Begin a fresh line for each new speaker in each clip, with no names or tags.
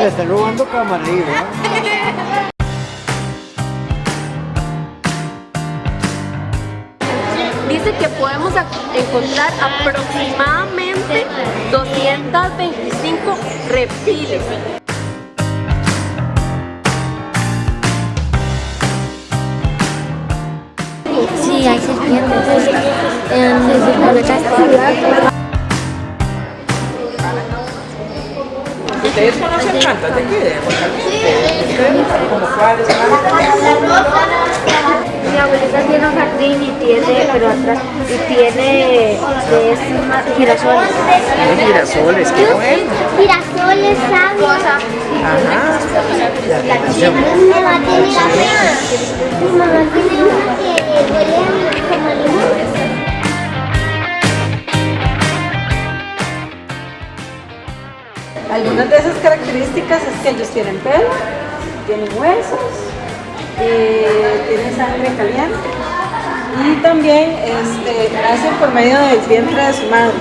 Le están robando cámara ahí, ¿verdad?
Dice que podemos a- encontrar aproximadamente 225 reptiles.
Sí, hay serpientes. En la casa.
¿Ustedes conocen plantas de aquí? de Aguacate? ¿Como cuáles?
Mi abuelita tiene un jardín y tiene, pero atrás, y tiene es girasoles.
Tiene girasoles, qué bueno.
Girasoles, sabios.
Ajá.
Mi mamá tiene una. Mi mamá tiene una que huele
Algunas de esas características es que ellos tienen pelo, tienen huesos, eh, tienen sangre caliente y también este, nacen por medio del vientre de su madre.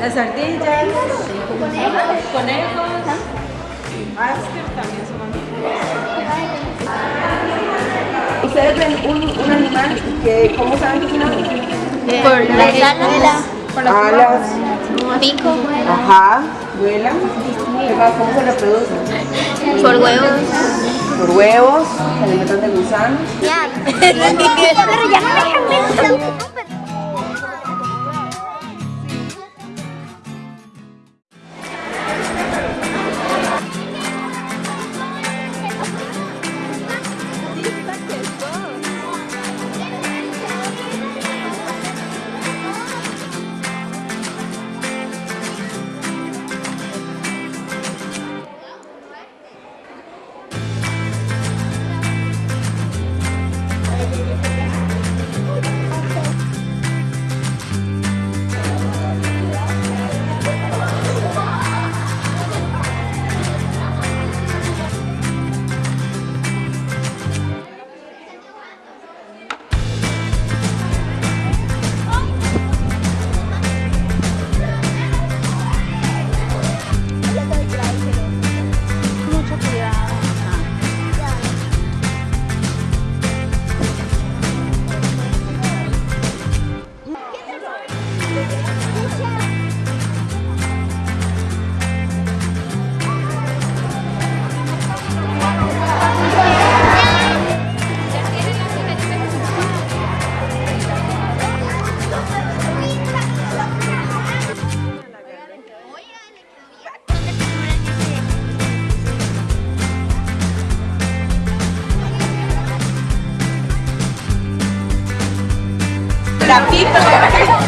Las ardillas, conejos, conejos, Masker también son mamíferos. Ustedes ven un, un animal que, ¿cómo saben que es un animal?
Por las alas.
Alas,
Pico.
ajá, vuelan. ¿Qué más? ¿Cómo se reproducen?
Por huevos.
Por huevos, se alimentan de gusanos.
Ya.
La pipa.